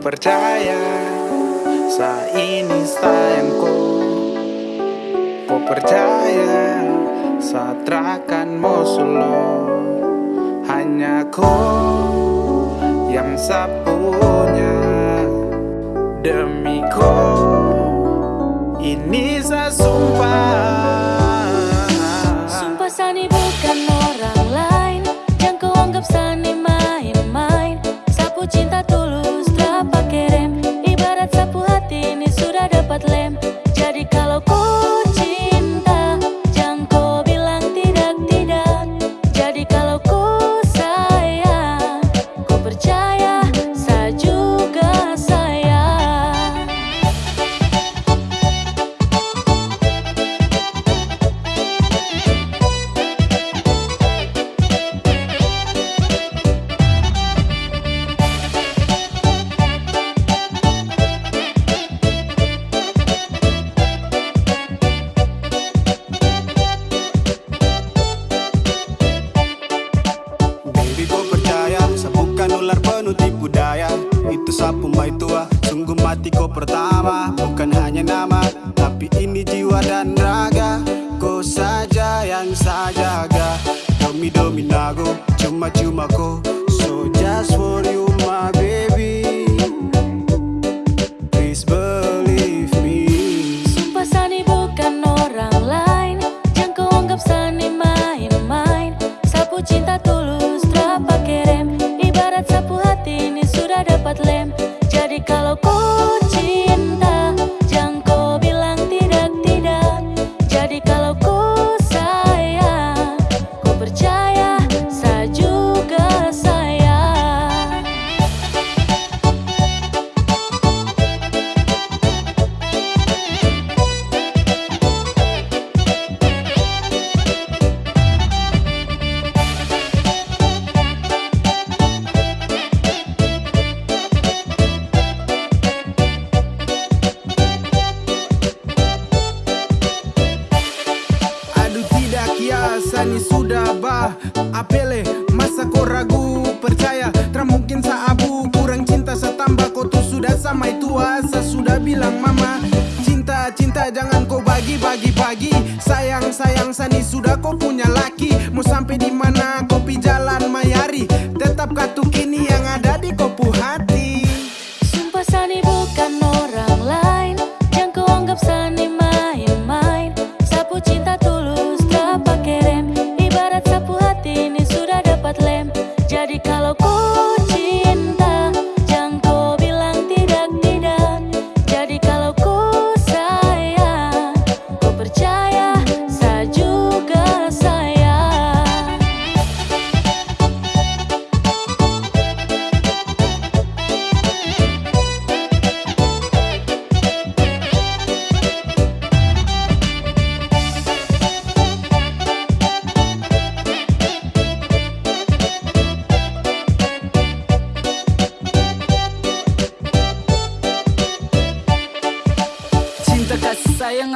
percaya Saat ini sayangku Kau percaya Saat mau solo Hanya kau Yang sapunya. Demi kau Ini saya sumpah tipu daya Itu sapu mai tua, sungguh mati kau pertama. Bukan hanya nama, tapi ini jiwa dan raga. Kau saja yang saya jaga. Domi domi nago, cuma cuma kau. So just for bah Apele masa kau ragu? Percaya Tak mungkin sa abu. Kurang cinta sa tambah kau tuh sudah sama. Itu asa Sudah bilang mama Cinta cinta jangan kau bagi bagi bagi. Sayang sayang sani sudah kau punya laki. Mau sampai di mana kopi jalan mayari. Tetap katuk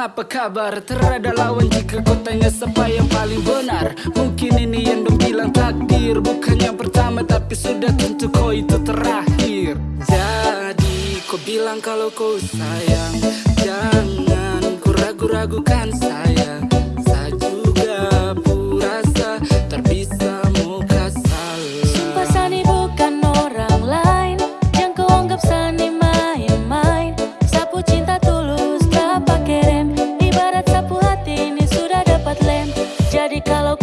apa kabar? Terada lawan jika kau tanya siapa yang paling benar. Mungkin ini yang dong bilang takdir. Bukan yang pertama tapi sudah tentu kau itu terakhir. Jadi kau bilang kalau kau sayang. Jangan kau ragu-ragukan saya Jadi kalau